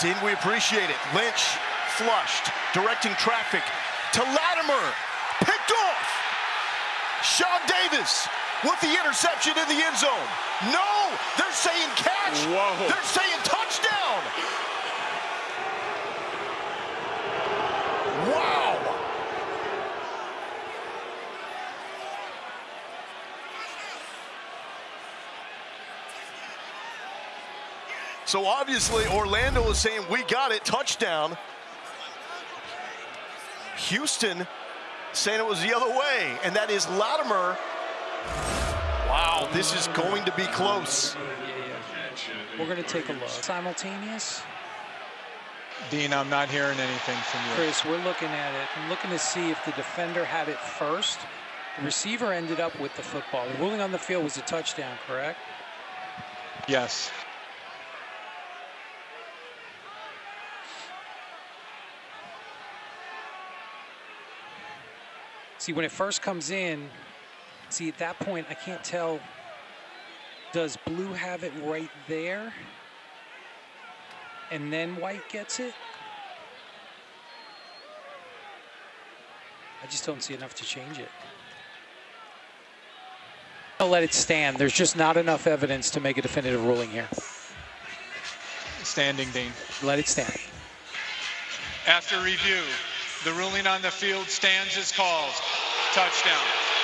Dean, we appreciate it. Lynch flushed, directing traffic to Latimer. Picked off. Sean Davis with the interception in the end zone. No, they're saying catch. Whoa. They're saying touchdown. Wow. So obviously Orlando is saying we got it, touchdown. Houston saying it was the other way, and that is Latimer. Wow, this is going to be close. We're going to take a look. Simultaneous. Dean, I'm not hearing anything from you. Chris, we're looking at it. I'm looking to see if the defender had it first. The receiver ended up with the football. The ruling on the field was a touchdown, correct? Yes. See, when it first comes in, see, at that point, I can't tell. Does blue have it right there? And then white gets it? I just don't see enough to change it. I'll let it stand. There's just not enough evidence to make a definitive ruling here. Standing, Dean. Let it stand. After review, the ruling on the field stands as called. Touchdown.